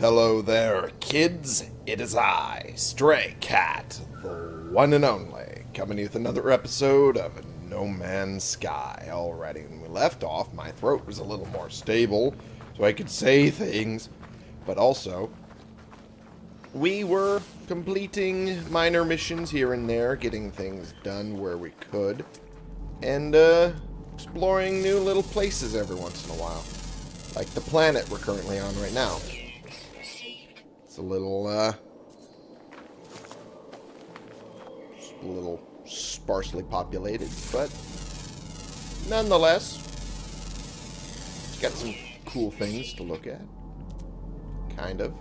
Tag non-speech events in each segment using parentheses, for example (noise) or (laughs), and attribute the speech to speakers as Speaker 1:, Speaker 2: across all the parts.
Speaker 1: Hello there, kids. It is I, Stray Cat, the one and only, coming with another episode of No Man's Sky. Already, when we left off, my throat was a little more stable, so I could say things, but also, we were completing minor missions here and there, getting things done where we could, and uh, exploring new little places every once in a while. Like the planet we're currently on right now. A little, uh, a little sparsely populated, but nonetheless, it's got some cool things to look at. Kind of.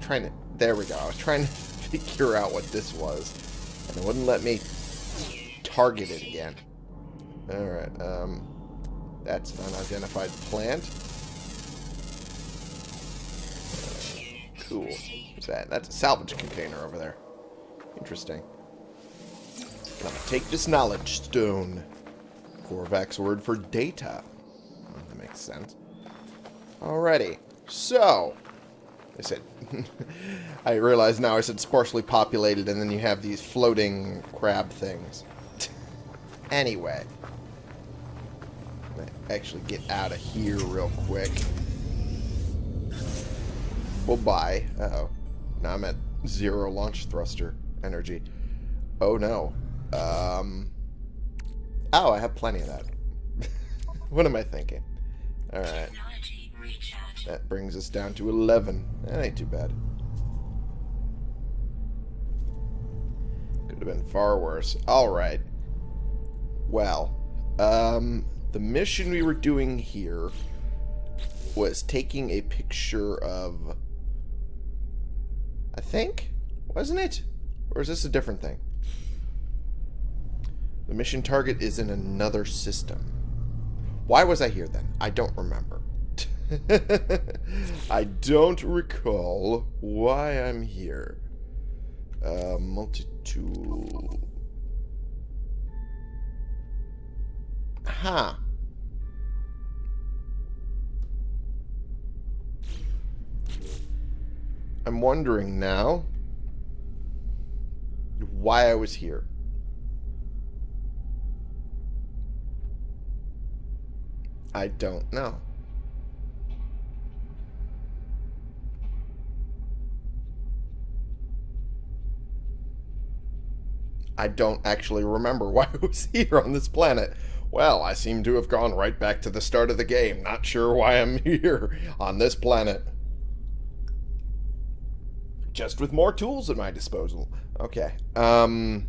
Speaker 1: Trying to, there we go. I was trying (laughs) to figure out what this was, and it wouldn't let me target it again. Alright, um, that's an unidentified plant. Cool. What's that? That's a salvage container over there. Interesting. Gonna take this knowledge stone. Korvax word for data. That makes sense. Alrighty. So, I said, (laughs) I realize now I said sparsely populated, and then you have these floating crab things. (laughs) anyway. Actually get out of here real quick. Well, bye. Uh-oh. Now I'm at zero launch thruster energy. Oh, no. Um... Oh, I have plenty of that. (laughs) what am I thinking? Alright. That brings us down to 11. That ain't too bad. Could have been far worse. Alright. Well, um, the mission we were doing here was taking a picture of... I think? Wasn't it? Or is this a different thing? The mission target is in another system. Why was I here then? I don't remember. (laughs) I don't recall why I'm here. Uh, multi-tool. Huh. I'm wondering now why I was here. I don't know. I don't actually remember (laughs) why I was here on this planet. Well, I seem to have gone right back to the start of the game. Not sure why I'm (laughs) here on this planet. Just with more tools at my disposal. Okay. Um...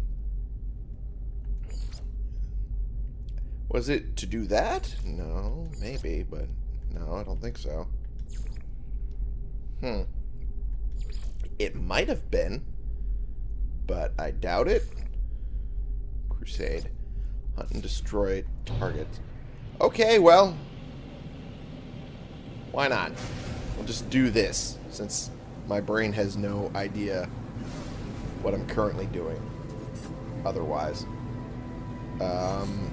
Speaker 1: Was it to do that? No, maybe, but no, I don't think so. Hmm. It might have been, but I doubt it. Crusade. Hunt and destroy targets. Okay, well. Why not? We'll just do this, since my brain has no idea what I'm currently doing otherwise. Um,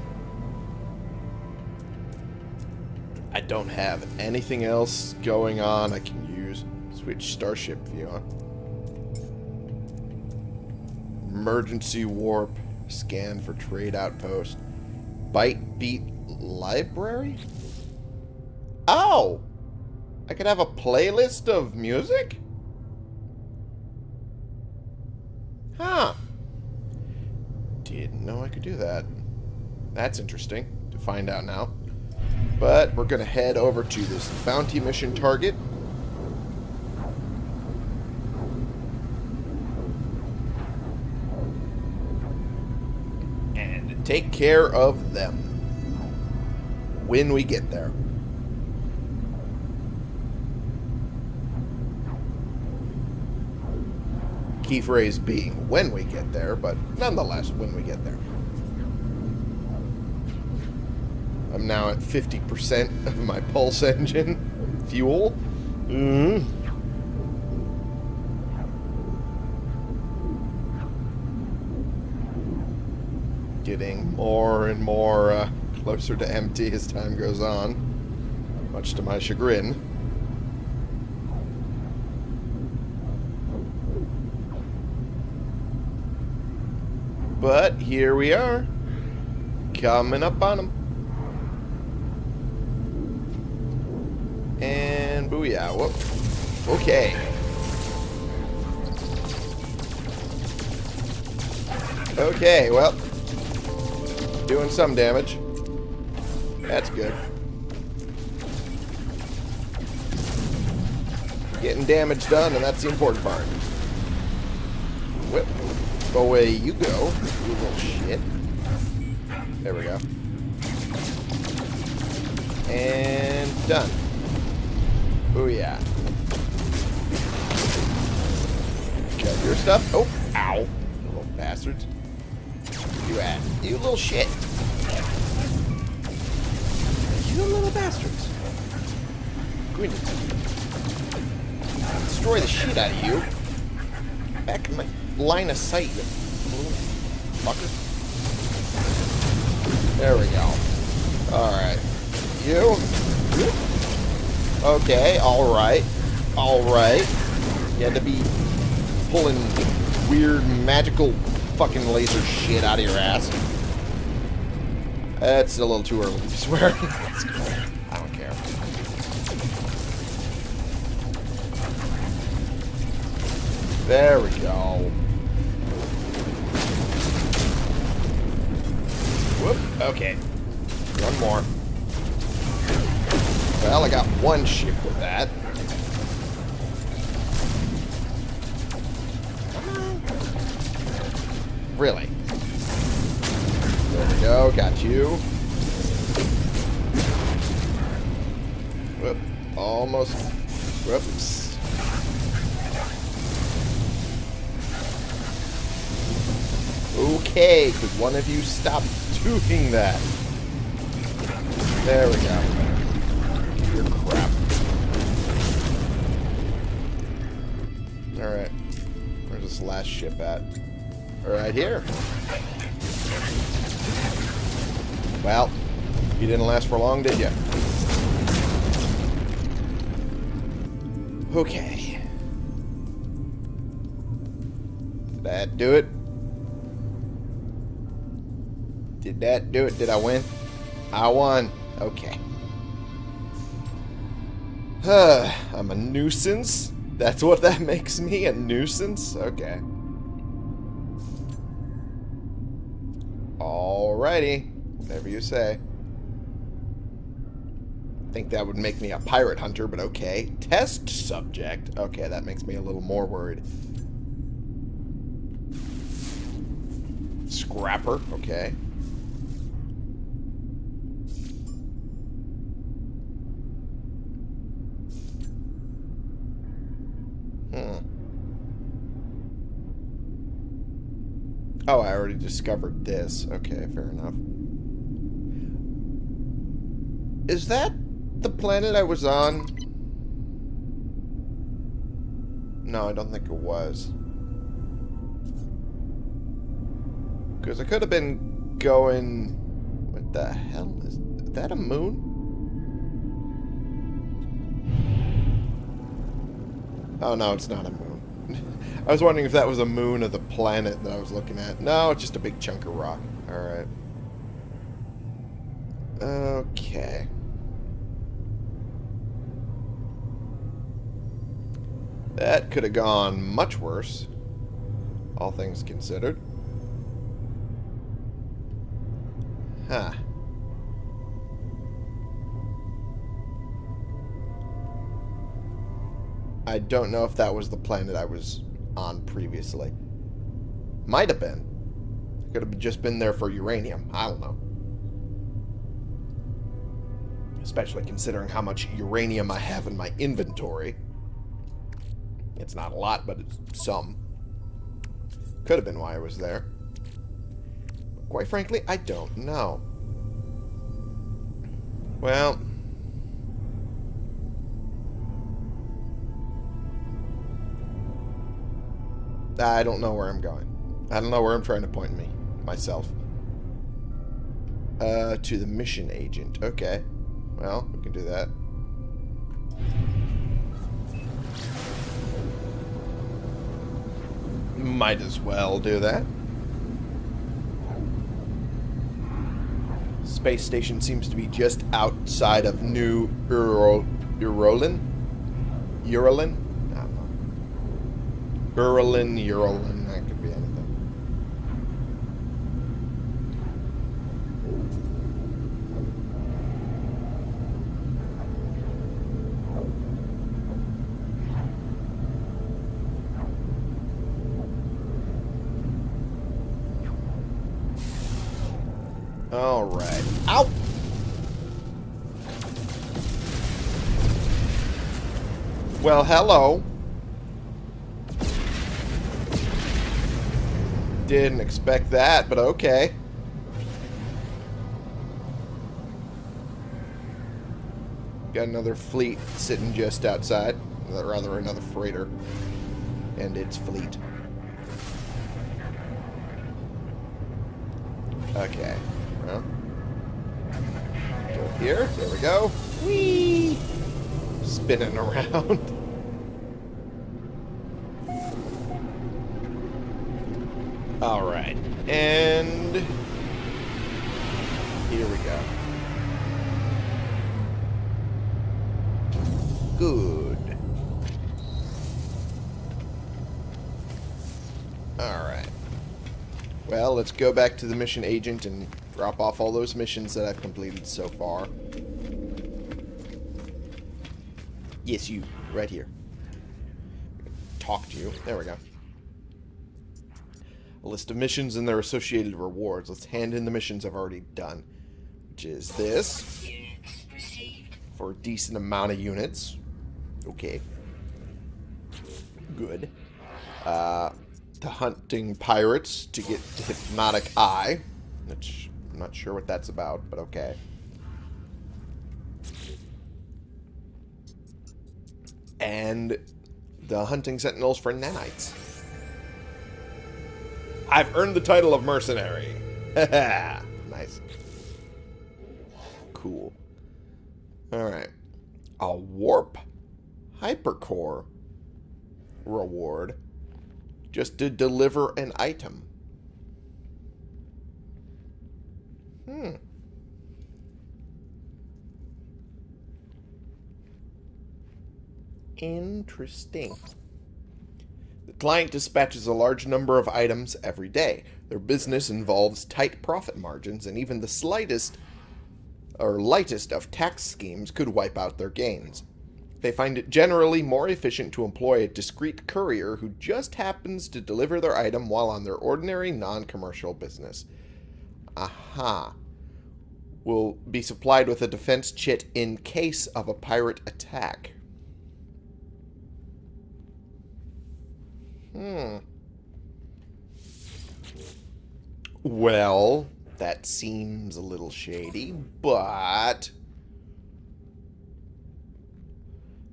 Speaker 1: I don't have anything else going on I can use. Switch Starship view on. Emergency warp. Scan for trade outpost. Byte beat library? Oh! I could have a playlist of music? Huh. Didn't know I could do that. That's interesting to find out now. But we're going to head over to this bounty mission target. And take care of them when we get there. Key phrase being when we get there, but nonetheless, when we get there. I'm now at 50% of my pulse engine (laughs) fuel. Mm hmm Getting more and more uh, closer to empty as time goes on. Much to my chagrin. But here we are. Coming up on them. And booyah. Whoop. Okay. Okay, well. Doing some damage. That's good. Getting damage done, and that's the important part. Away you go, you little shit. There we go. And done. Booyah. Got your stuff. Oh, ow. You little bastards. You at? You little shit. You little bastards. Going to destroy the shit out of you. Back in my line of sight, you fucker. There we go. Alright. You. Okay, alright. Alright. You had to be pulling weird magical fucking laser shit out of your ass. That's a little too early to swear. (laughs) There we go. Whoop. Okay. One more. Well, I got one ship with that. Really? There we go. Got you. Whoop. Almost. Whoops. Okay, could one of you stop doing that? There we go. Your crap. Alright. Where's this last ship at? Right here. Well, you didn't last for long, did you? Okay. Did that do it? Did that do it? Did I win? I won. Okay. Huh. (sighs) I'm a nuisance? That's what that (laughs) makes me? A nuisance? Okay. Alrighty. Whatever you say. I think that would make me a pirate hunter, but okay. Test subject. Okay, that makes me a little more worried. Scrapper. Okay. Hmm. Oh, I already discovered this. Okay, fair enough. Is that the planet I was on? No, I don't think it was. Because I could have been going... What the hell is... Is that a moon? Oh, no, it's not a moon. (laughs) I was wondering if that was a moon of the planet that I was looking at. No, it's just a big chunk of rock. Alright. Okay. That could have gone much worse. All things considered. Huh. I don't know if that was the planet I was on previously. Might have been. Could have just been there for uranium. I don't know. Especially considering how much uranium I have in my inventory. It's not a lot, but it's some. Could have been why I was there. Quite frankly, I don't know. Well... I don't know where I'm going. I don't know where I'm trying to point me. Myself. Uh, to the mission agent. Okay. Well, we can do that. Might as well do that. Space station seems to be just outside of New Uro, Urolin? Urolin? Urolin, Urolin. Alright. Ow! Well, hello. Didn't expect that, but okay. Got another fleet sitting just outside. Rather, another freighter. And its fleet. Okay. Go here. There we go. Whee! Spinning around. (laughs) Alright. And... Here we go. Good. Alright. Well, let's go back to the mission agent and drop off all those missions that I've completed so far. Yes, you. Right here. Talk to you. There we go. A list of missions and their associated rewards. Let's hand in the missions I've already done. Which is this. For a decent amount of units. Okay. Good. Uh, to hunting pirates to get to Hypnotic Eye. Which I'm not sure what that's about, but okay. And the hunting sentinels for nanites. I've earned the title of mercenary. (laughs) nice. Cool. Alright. A warp hypercore reward just to deliver an item. Hmm. Interesting. The client dispatches a large number of items every day. Their business involves tight profit margins, and even the slightest or lightest of tax schemes could wipe out their gains. They find it generally more efficient to employ a discreet courier who just happens to deliver their item while on their ordinary non-commercial business. Aha. Will be supplied with a defense chit in case of a pirate attack. Hmm. Well, that seems a little shady, but...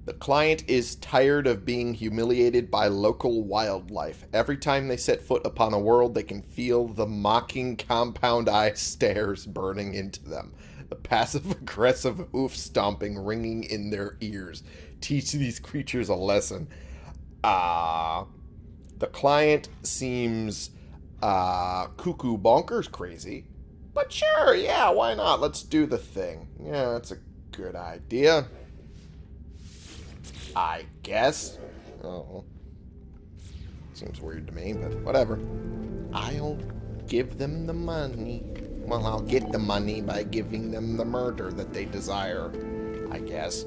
Speaker 1: The client is tired of being humiliated by local wildlife. Every time they set foot upon a world, they can feel the mocking compound eye (laughs) stares burning into them. The passive-aggressive hoof stomping ringing in their ears. Teach these creatures a lesson. Ah... Uh, the client seems uh, cuckoo bonkers crazy. But sure, yeah, why not? Let's do the thing. Yeah, that's a good idea. I guess. Oh. Seems weird to me, but whatever. I'll give them the money. Well, I'll get the money by giving them the murder that they desire. I guess.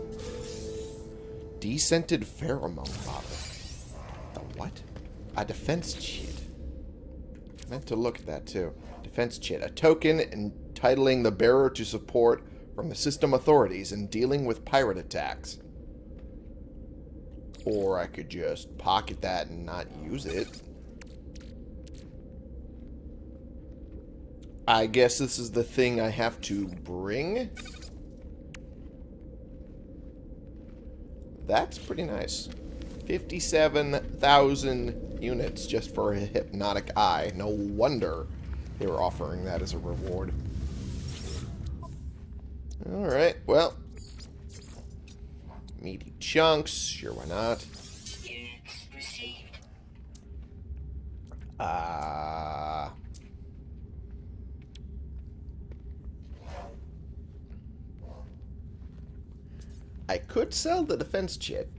Speaker 1: Descented pheromone bottle. The what? A defense chit. Meant to look at that too. Defense chit. A token entitling the bearer to support from the system authorities in dealing with pirate attacks. Or I could just pocket that and not use it. I guess this is the thing I have to bring. That's pretty nice. 57,000 units just for a hypnotic eye. No wonder they were offering that as a reward. Alright, well. Meaty chunks, sure why not. Uh... I could sell the defense chit.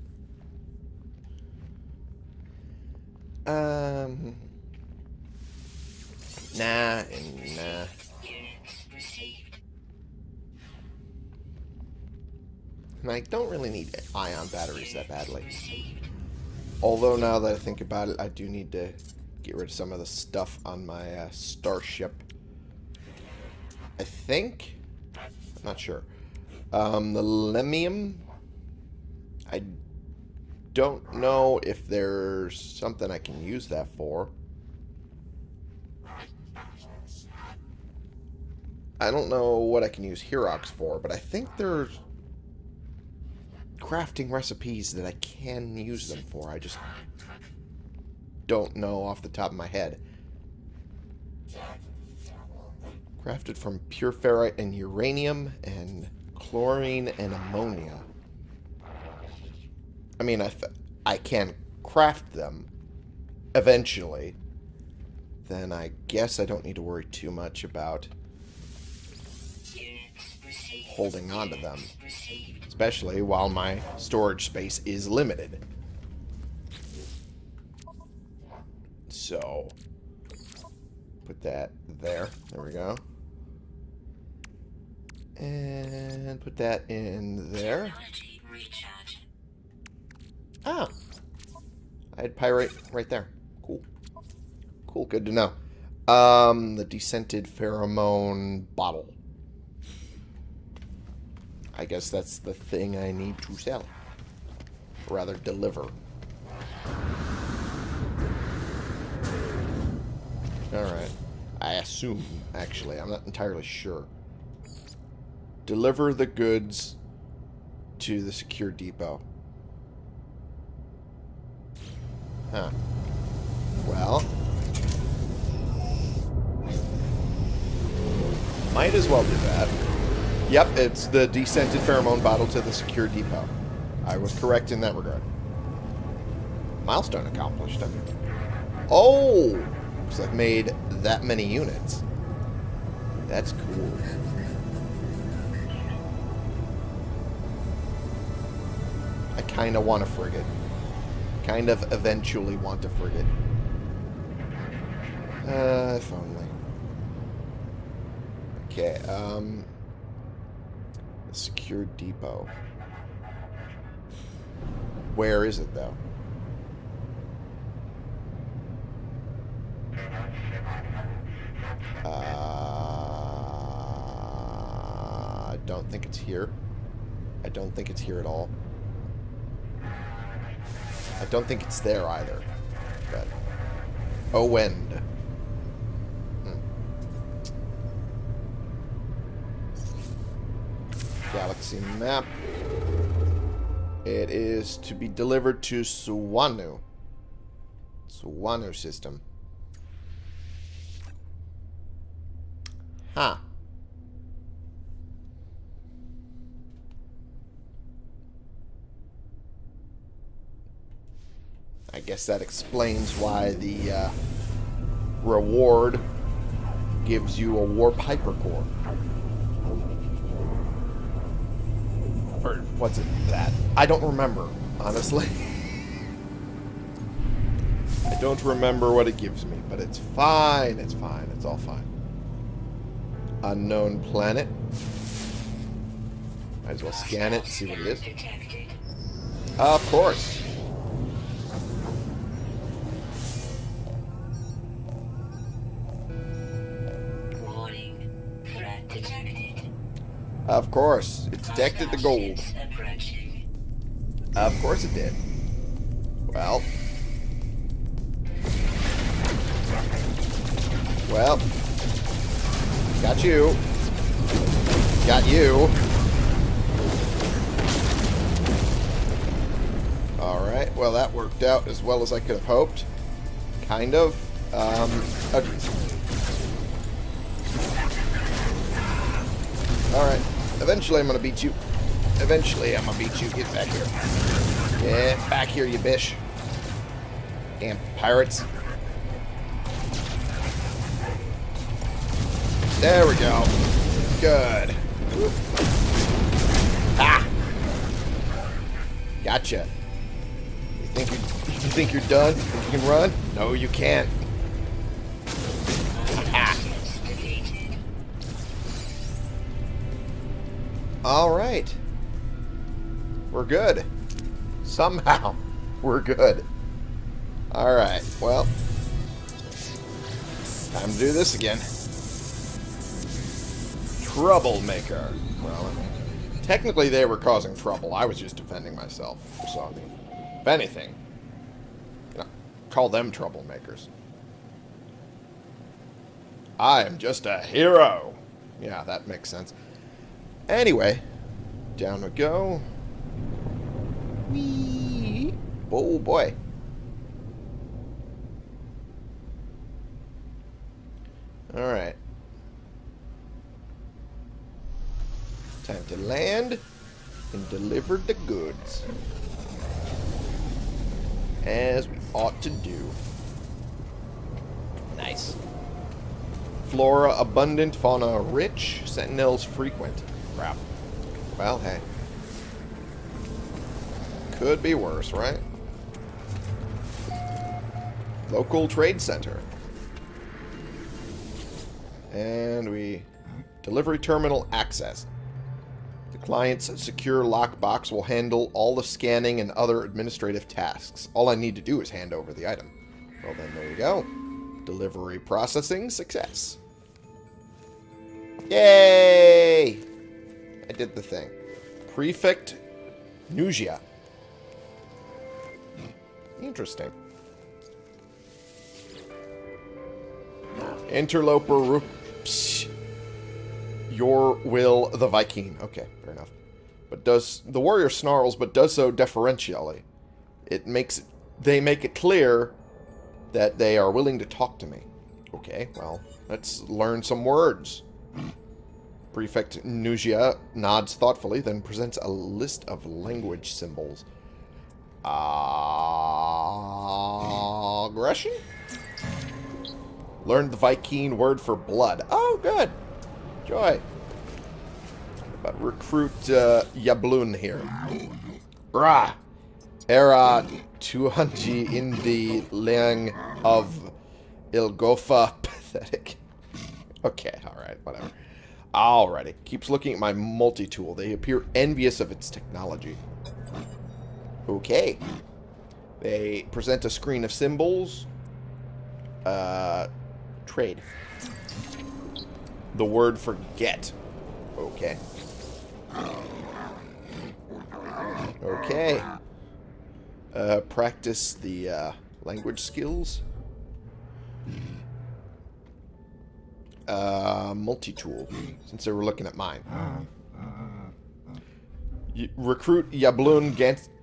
Speaker 1: Um... Nah, and nah. And I don't really need ion batteries that badly. Although now that I think about it, I do need to get rid of some of the stuff on my uh, starship. I think? I'm not sure. Um, the lemmium? I don't know if there's something I can use that for. I don't know what I can use Herox for, but I think there's crafting recipes that I can use them for. I just don't know off the top of my head. Crafted from pure ferrite and uranium and chlorine and ammonia. I mean, I, I can craft them eventually. Then I guess I don't need to worry too much about holding on to them. Especially while my storage space is limited. So, put that there. There we go. And put that in there. Ah. I had pyrite right there. Cool. Cool, good to know. Um, the descented pheromone bottle. I guess that's the thing I need to sell. Or rather, deliver. Alright. I assume, actually. I'm not entirely sure. Deliver the goods to the secure depot. Huh. Well. Might as well do that. Yep, it's the descented pheromone bottle to the secure depot. I was correct in that regard. Milestone accomplished. Oh! Looks like made that many units. That's cool. I kind of want a frigate. Kind of eventually want a frigate. Uh, if only. Okay, um... Secure depot. Where is it, though? Uh, I don't think it's here. I don't think it's here at all. I don't think it's there either. But... Oh, Galaxy map. It is to be delivered to Suwanu. Suwanu system. Huh. I guess that explains why the uh, reward gives you a warp hypercore. Or what's it that? I don't remember, honestly. (laughs) I don't remember what it gives me, but it's fine. It's fine. It's all fine. Unknown planet. Might as well scan it, see what it is. Uh, of course. Of course. It detected the gold. Of course it did. Well. Well. Got you. Got you. Alright, well that worked out as well as I could have hoped. Kind of. Um, Alright. Eventually I'm gonna beat you. Eventually I'm gonna beat you. Get back here. Get back here, you bitch. Damn pirates. There we go. Good. Ah! Gotcha. You think you're, you think you're done? You think you can run? No, you can't. All right. We're good. Somehow, (laughs) we're good. All right. Well, time to do this again. Troublemaker. Well, technically they were causing trouble. I was just defending myself. So, I mean, if anything, you know, call them troublemakers. I am just a hero. Yeah, that makes sense. Anyway, down we go. Whee! Oh boy. Alright. Time to land and deliver the goods. As we ought to do. Nice. Flora abundant, fauna rich, sentinels frequent. Crap. Well, hey. Could be worse, right? Local trade center. And we... Delivery terminal access. The client's secure lockbox will handle all the scanning and other administrative tasks. All I need to do is hand over the item. Well then, there you go. Delivery processing success. Yay! I did the thing. Prefect Nugia. Interesting. Interloper Psh. Your will the Viking. Okay, fair enough. But does the warrior snarls, but does so deferentially. It makes they make it clear that they are willing to talk to me. Okay, well, let's learn some words. Prefect Nugia nods thoughtfully, then presents a list of language symbols. Ah. Aggression? Learned the Viking word for blood. Oh, good. Joy. But recruit uh, Yablun here. Rah! Era Tuhanji in the Lang of Ilgofa. (laughs) Pathetic. Okay, alright, whatever. Alrighty. Keeps looking at my multi-tool. They appear envious of its technology. Okay. They present a screen of symbols. Uh, trade. The word for get. Okay. Okay. Uh, practice the uh, language skills. Uh, multi-tool, since they were looking at mine. Y recruit Yablun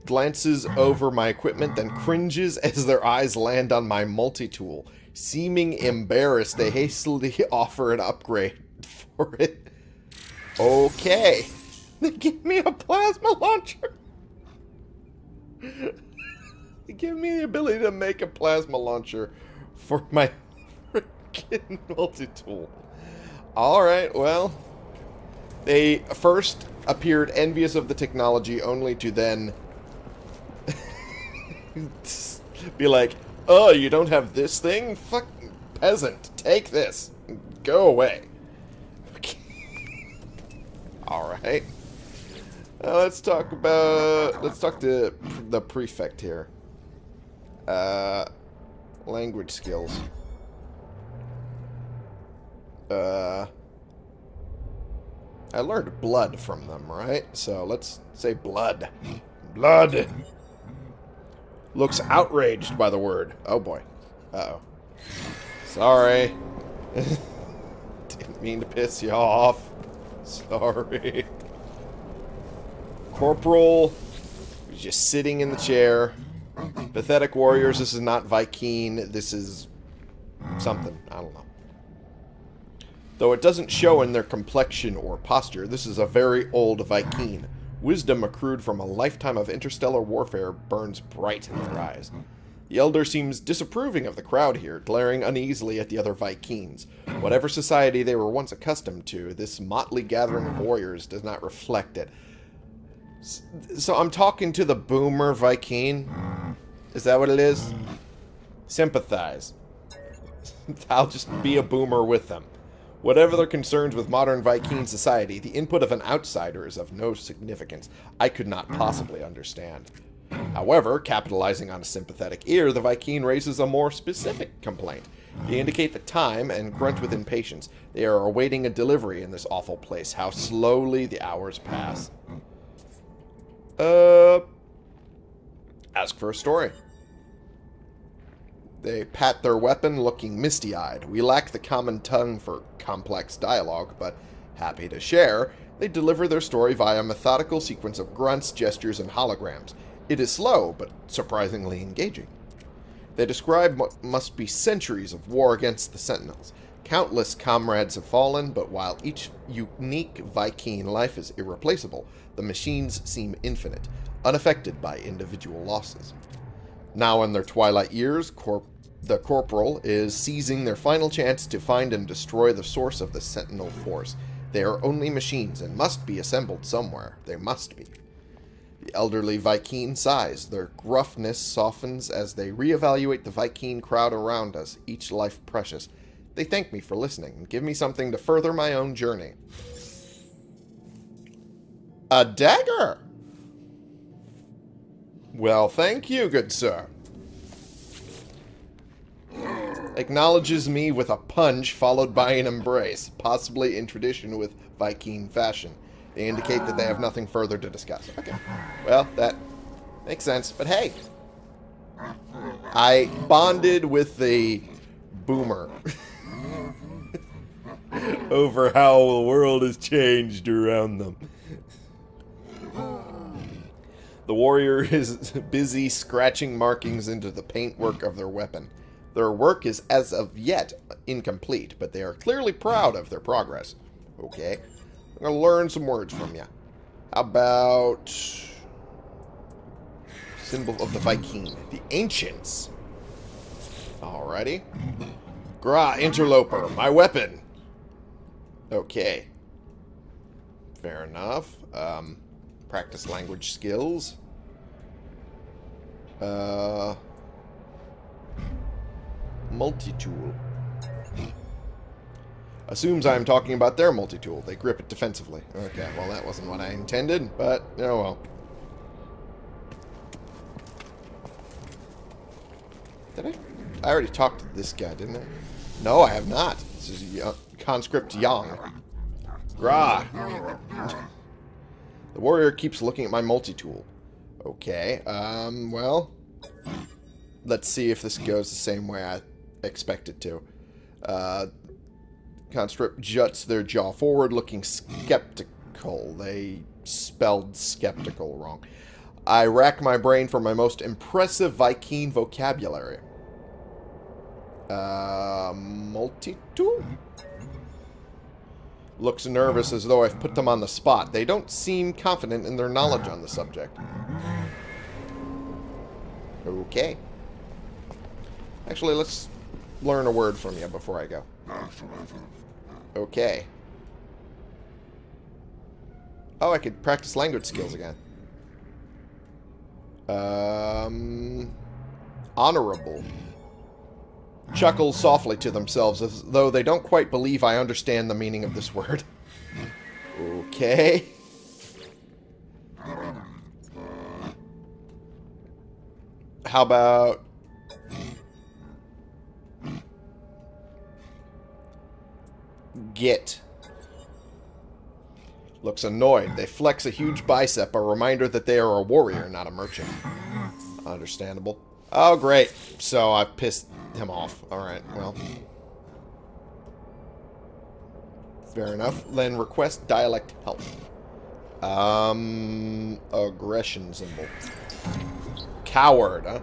Speaker 1: glances over my equipment, then cringes (laughs) as their eyes land on my multi-tool. Seeming embarrassed, they hastily (laughs) offer an upgrade for it. Okay. (laughs) They give me a plasma launcher. they give me the ability to make a plasma launcher for my freaking (laughs) multi-tool. Alright, well. They first appeared envious of the technology, only to then (laughs) be like, oh, you don't have this thing? Fuck, peasant, take this. Go away. (laughs) Alright. Uh, let's talk about, let's talk to the prefect here. Uh, language skills. Uh, I learned blood from them, right? So let's say blood. Blood! Looks outraged by the word. Oh boy. Uh oh Sorry. (laughs) Didn't mean to piss you off. Sorry. Corporal just sitting in the chair. Pathetic warriors, this is not Viking. This is something. I don't know. Though it doesn't show in their complexion or posture, this is a very old Viking. Wisdom accrued from a lifetime of interstellar warfare burns bright in their eyes. The Elder seems disapproving of the crowd here, glaring uneasily at the other Vikings. Whatever society they were once accustomed to, this motley gathering of warriors does not reflect it. So I'm talking to the boomer Viking? Is that what it is? Sympathize. (laughs) I'll just be a boomer with them. Whatever their concerns with modern Viking society, the input of an outsider is of no significance. I could not possibly understand. However, capitalizing on a sympathetic ear, the Viking raises a more specific complaint. They indicate the time and grunt with impatience. They are awaiting a delivery in this awful place. How slowly the hours pass. Uh, ask for a story. They pat their weapon, looking misty-eyed. We lack the common tongue for complex dialogue, but happy to share, they deliver their story via a methodical sequence of grunts, gestures, and holograms. It is slow, but surprisingly engaging. They describe what must be centuries of war against the Sentinels. Countless comrades have fallen, but while each unique Viking life is irreplaceable, the machines seem infinite, unaffected by individual losses. Now in their twilight years, corp the Corporal is seizing their final chance to find and destroy the source of the Sentinel force. They are only machines and must be assembled somewhere. They must be. The elderly Viking sighs. Their gruffness softens as they reevaluate the Viking crowd around us, each life precious. They thank me for listening and give me something to further my own journey. A dagger! Well, thank you, good sir. Acknowledges me with a punch followed by an embrace, possibly in tradition with Viking fashion. They indicate that they have nothing further to discuss. Okay. Well, that makes sense. But hey, I bonded with the boomer (laughs) over how the world has changed around them. The warrior is (laughs) busy scratching markings into the paintwork of their weapon. Their work is as of yet incomplete, but they are clearly proud of their progress. Okay. I'm going to learn some words from you. About... Symbol of the Viking. The Ancients. Alrighty. Gra, interloper. My weapon. Okay. Fair enough. Um, practice language skills. Uh, multi-tool. Assumes I'm talking about their multi-tool. They grip it defensively. Okay, well that wasn't what I intended, but oh well. Did I? I already talked to this guy, didn't I? No, I have not. This is conscript Yang. Gra. The warrior keeps looking at my multi-tool. Okay, um, well... Let's see if this goes the same way I expect it to. Uh, conscript juts their jaw forward, looking skeptical. They spelled skeptical wrong. I rack my brain for my most impressive Viking vocabulary. Uh, multi-tool? Looks nervous as though I've put them on the spot. They don't seem confident in their knowledge on the subject. Okay. Actually, let's learn a word from you before I go. Okay. Oh, I could practice language skills again. Um, honorable. Chuckle softly to themselves as though they don't quite believe I understand the meaning of this word. Okay. How about... Get. Looks annoyed. They flex a huge bicep, a reminder that they are a warrior, not a merchant. Understandable. Oh, great. So I pissed him off. Alright, well. Fair enough. Then request dialect help. Um, aggression symbol. Coward, huh?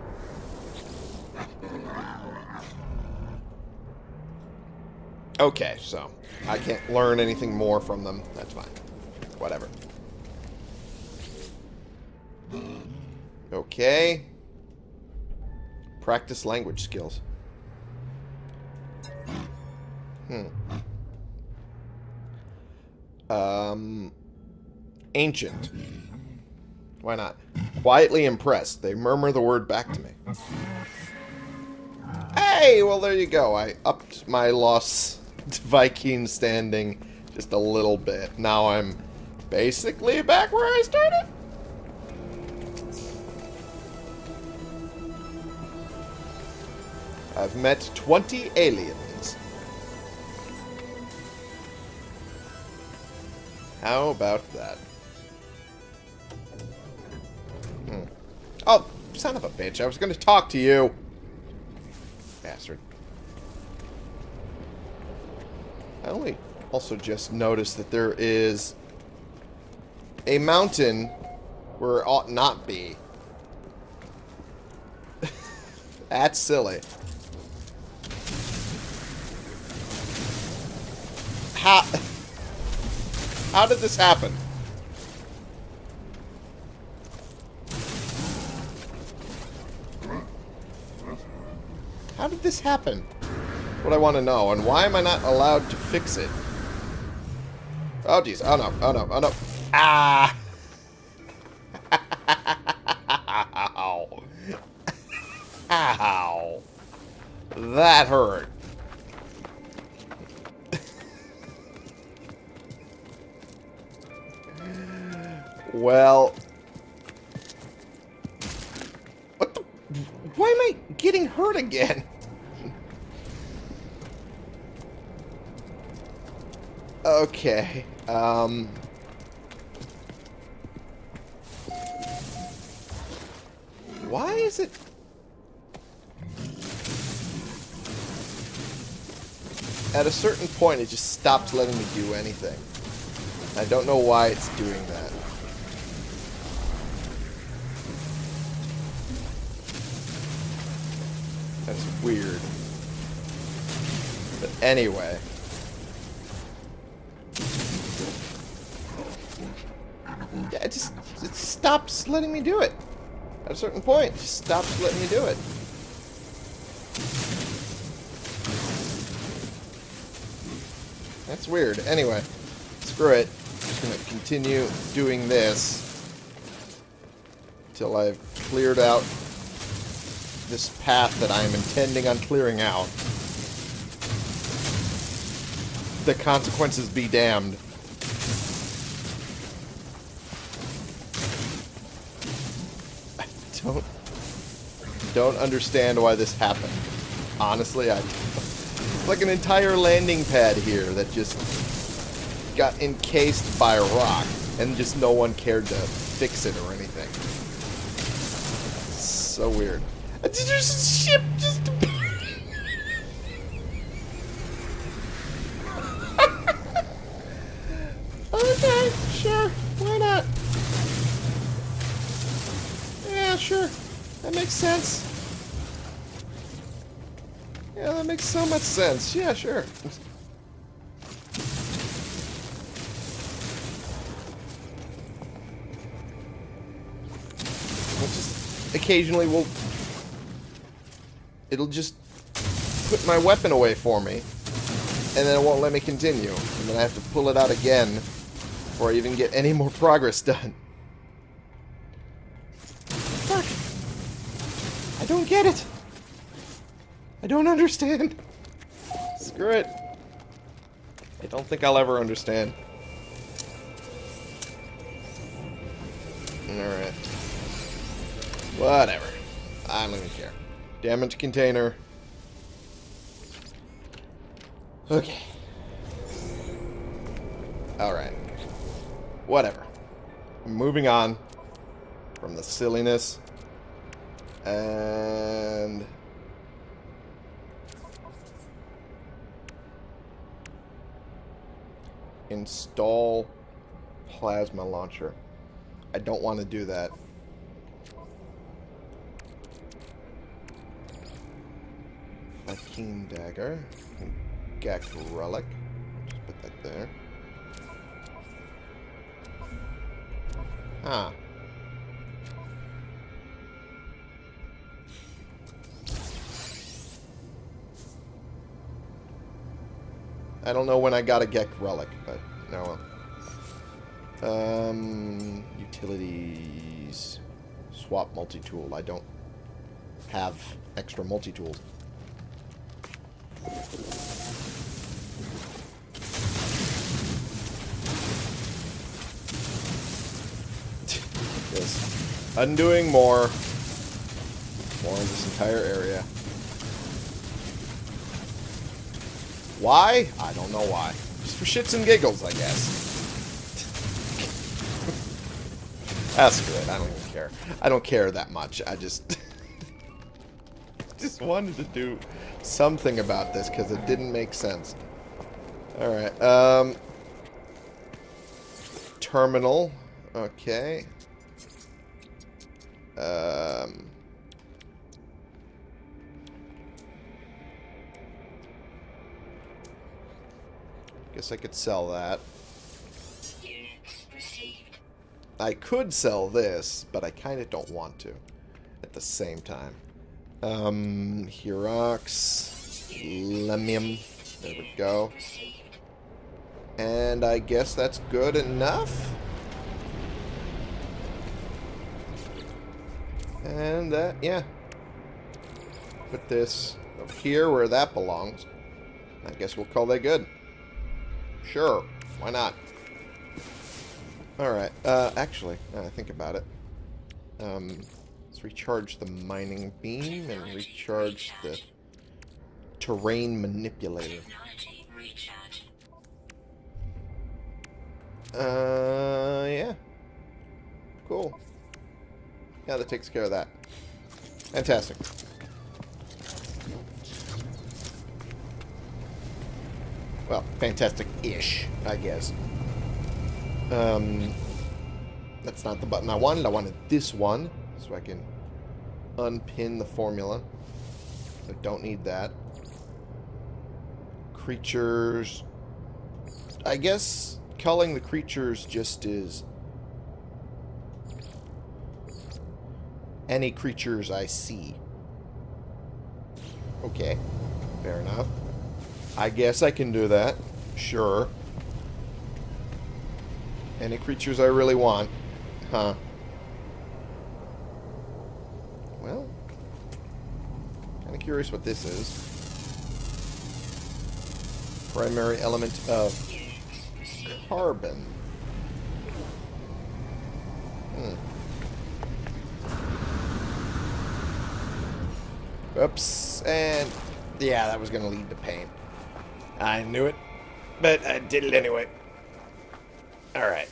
Speaker 1: Okay, so I can't learn anything more from them. That's fine. Whatever. Okay. Practice language skills. Hmm. Um, ancient. Why not? Quietly impressed. They murmur the word back to me. Hey, well there you go. I upped my lost (laughs) Vy'keen standing just a little bit. Now I'm basically back where I started. I've met 20 aliens. How about that? Hmm. Oh, son of a bitch. I was going to talk to you. Bastard. I only also just noticed that there is a mountain where it ought not be. (laughs) That's silly. How... How did this happen? How did this happen? What I want to know. And why am I not allowed to fix it? Oh, jeez. Oh, no. Oh, no. Oh, no. Ah! (laughs) Ow. Ow. That hurt. (laughs) well... What the... Why am I getting hurt again? Okay. Um... Why is it... At a certain point, it just stops letting me do anything. I don't know why it's doing that. That's weird. But anyway. Stops letting me do it. At a certain point, stops letting me do it. That's weird. Anyway, screw it. I'm just going to continue doing this until I've cleared out this path that I am intending on clearing out. The consequences be damned. Don't understand why this happened. Honestly, I it's like an entire landing pad here that just got encased by a rock and just no one cared to fix it or anything. so weird. There's a ship just Okay, sure. Why not? Yeah, sure. That makes sense. Yeah, that makes so much sense. Yeah, sure. just occasionally will it'll just put my weapon away for me and then it won't let me continue and then I have to pull it out again before I even get any more progress done get it I don't understand screw it I don't think I'll ever understand alright Whatever. I don't even care. Damage container. Okay. Alright. Whatever. Moving on from the silliness. And... Install plasma launcher. I don't want to do that. Vy'keen dagger. Gek relic. Just put that there. Ah. I don't know when I got a Gek relic, but no. Um, utilities. Swap multi-tool. I don't have extra multi-tools. (laughs) Undoing more. More in this entire area. Why? I don't know why. Just for shits and giggles, I guess. (laughs) That's good. I don't even care. I don't care that much. I just... (laughs) just wanted to do something about this because it didn't make sense. Alright, um... Terminal. Okay. Um... Guess I could sell that. I could sell this, but I kind of don't want to at the same time. Um, Herox, Lemmium, there we go. And I guess that's good enough. And that, yeah. Put this over here where that belongs. I guess we'll call that good. Sure, why not? Alright, uh, actually, now I think about it. Um, let's recharge the mining beam and recharge the terrain manipulator. Uh, yeah. Cool. Yeah, that takes care of that. Fantastic. Well, fantastic-ish, I guess. Um, that's not the button I wanted. I wanted this one, so I can unpin the formula. I don't need that. Creatures... I guess culling the creatures just is... Any creatures I see. Okay, fair enough. I guess I can do that. Sure. Any creatures I really want. Huh. Well. Kind of curious what this is. Primary element of carbon. Hmm. Oops. And yeah, that was going to lead to pain. I knew it, but I did it anyway. Alright.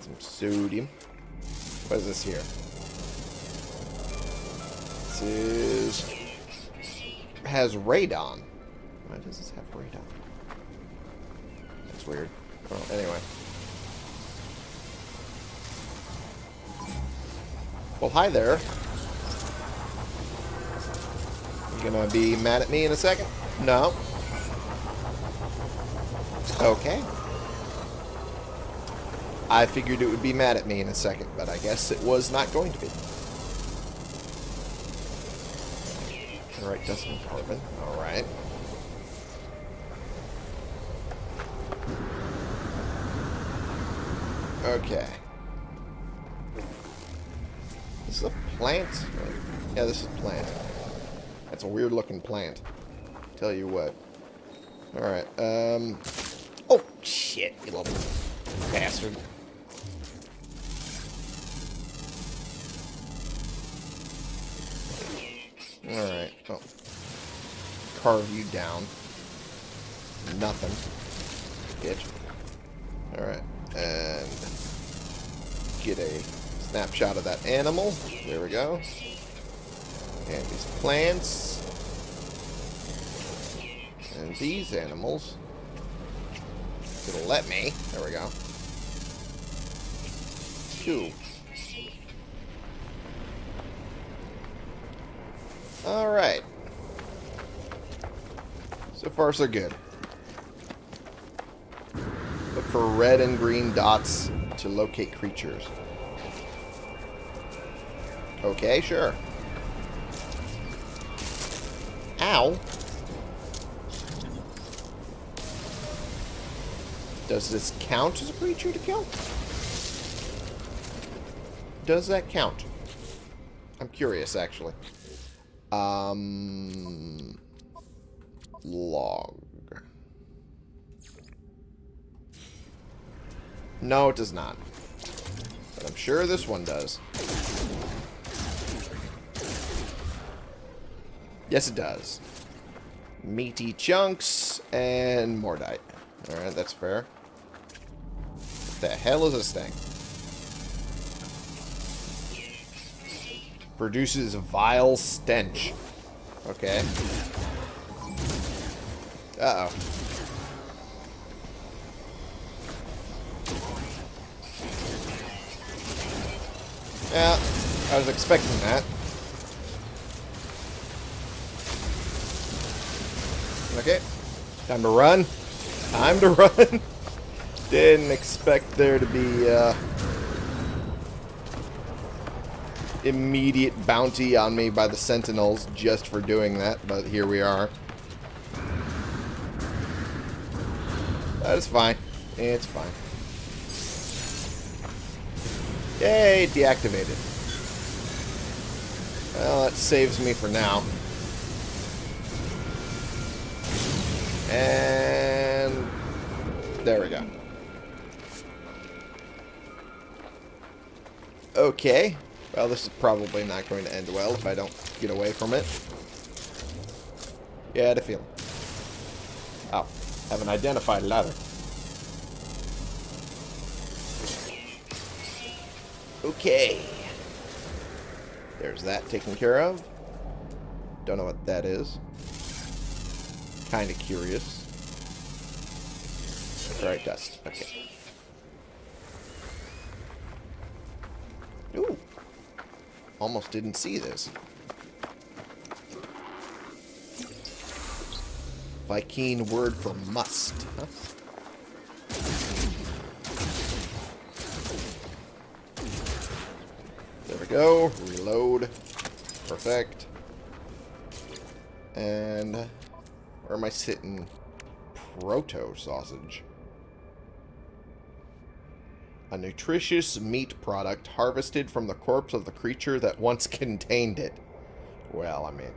Speaker 1: Some sodium. What is this here? This is... Has radon. Why does this have radon? That's weird. Well, anyway. Well, hi there. You gonna be mad at me in a second? No. Okay. I figured it would be mad at me in a second, but I guess it was not going to be. Alright, decimal carbon. Alright. Okay. This is a plant? Yeah, this is a plant. That's a weird looking plant. Tell you what. Alright, um... Oh, shit, you little bastard. Alright, well. Carve you down. Nothing. Bitch. Alright, and get a snapshot of that animal. There we go. And these plants. And these animals. It'll let me. There we go. Two. Alright. So far, so good. Look for red and green dots to locate creatures. Okay, sure. Ow. Does this count as a creature to kill? Does that count? I'm curious, actually. Um, log. No, it does not. But I'm sure this one does. Yes, it does. Meaty chunks and mordite. Alright, that's fair. The hell is this thing? Produces vile stench. Okay. Uh-oh. Yeah, I was expecting that. Okay. Time to run. Time to (laughs) run. Didn't expect there to be uh, immediate bounty on me by the Sentinels just for doing that, but here we are. That is fine. It's fine. Yay, deactivated. Well, that saves me for now. And there we go. Okay. Well, this is probably not going to end well if I don't get away from it. Yeah, I had a feeling. Oh, have an identified ladder. Okay. There's that taken care of. Don't know what that is. Kind of curious. Alright, dust. Okay. Almost didn't see this. Vy'keen word for must. Huh? There we go. Reload. Perfect. And where am I sitting? Proto sausage. A nutritious meat product harvested from the corpse of the creature that once (laughs) contained it. Well, I mean...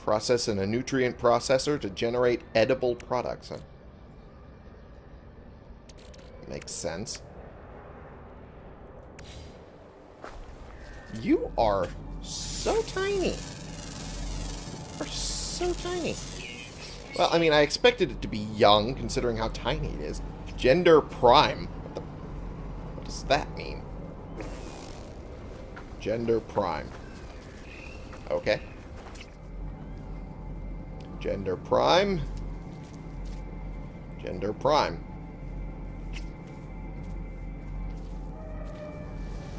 Speaker 1: Process in a nutrient processor to generate edible products. Huh? Makes sense. You are so tiny. You are so tiny. Well, I mean, I expected it to be young, considering how tiny it is. Gender prime. What, the, what does that mean? Gender prime. Okay. Gender prime. Gender prime.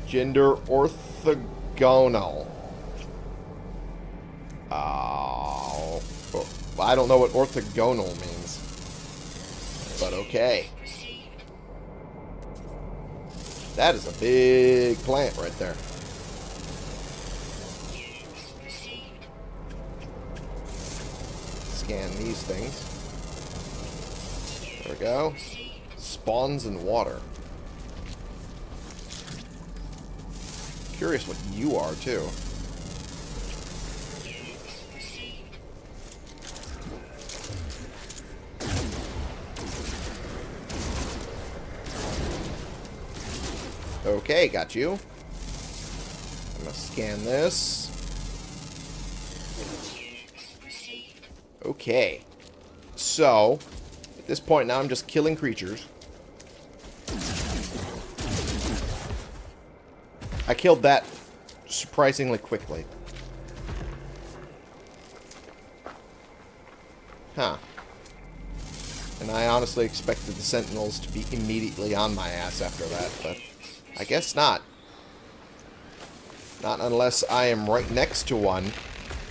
Speaker 1: Gender orthogonal. Oh. I don't know what orthogonal means. But okay. That is a big plant right there. Scan these things. There we go. Spawns in water. Curious what you are, too. Okay, got you. I'm gonna scan this. Okay. So, at this point now I'm just killing creatures. I killed that surprisingly quickly. Huh. And I honestly expected the sentinels to be immediately on my ass after that, but... I guess not. Not unless I am right next to one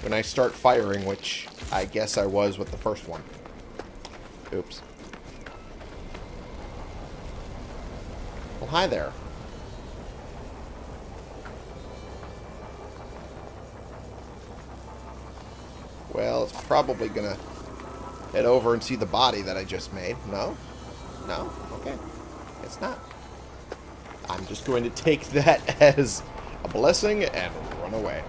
Speaker 1: when I start firing, which I guess I was with the first one. Oops. Well, hi there. Well, it's probably gonna head over and see the body that I just made. No? No? Okay. It's not. I'm just going to take that (laughs) as a blessing and run away.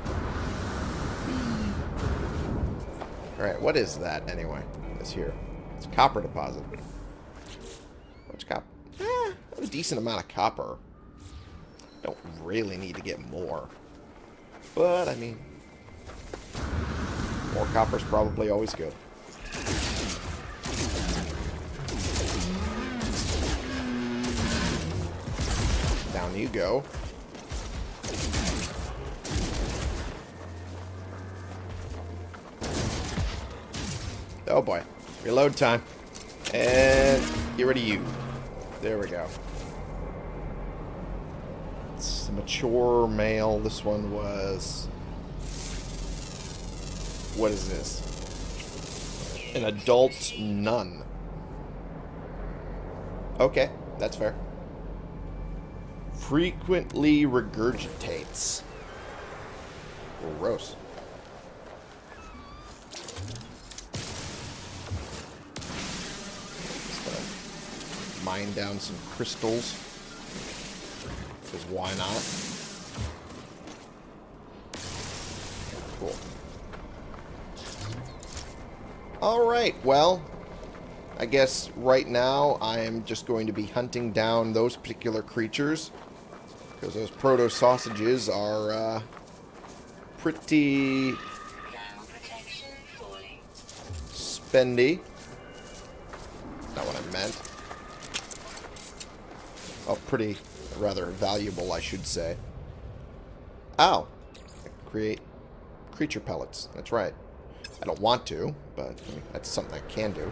Speaker 1: Alright, what is that anyway? This here. It's copper deposit. What's copper? Eh, a decent amount of copper. Don't really need to get more. But, I mean, more copper's probably always good. Down you go. Oh boy. Reload time. And get rid of you. There we go. It's a mature male. This one was... What is this? An adult nun. Okay, that's fair. Frequently regurgitates. Gross. mine down some crystals. Because why not? Cool. Alright, well, I guess right now I am just going to be hunting down those particular creatures. Because those proto-sausages are uh, pretty spendy. Not what I meant. Oh, pretty, rather valuable, I should say. Ow. Create creature pellets. That's right. I don't want to, but that's something I can do.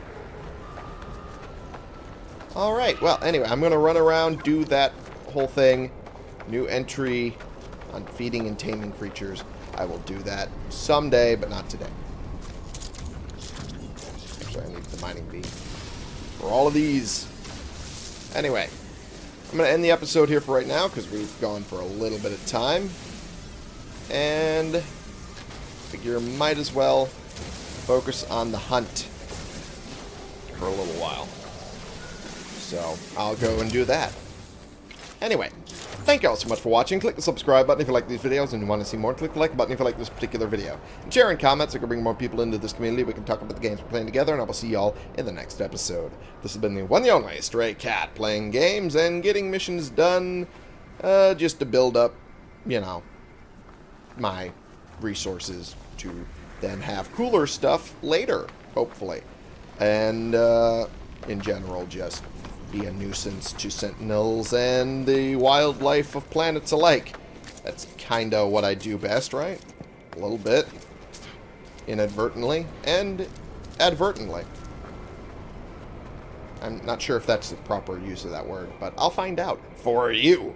Speaker 1: Alright, well, anyway, I'm going to run around, do that whole thing. New entry on feeding and taming creatures. I will do that someday, but not today. Actually, I need the mining bee for all of these. Anyway, I'm going to end the episode here for right now because we've gone for a little bit of time. And figure might as well focus on the hunt for a little while. So I'll go and do that. Anyway, thank you all so much for watching. Click the subscribe button if you like these videos and you want to see more. Click the like button if you like this particular video. And share and comment so we can bring more people into this community. We can talk about the games we're playing together, and I will see y'all in the next episode. This has been the one the only Stray Cat, playing games and getting missions done uh, just to build up, you know, my resources to then have cooler stuff later, hopefully. And uh, in general, just be a nuisance to sentinels and the wildlife of planets alike. That's kind of what I do best, right? A little bit. Inadvertently and advertently. I'm not sure if that's the proper use of that word, but I'll find out for you.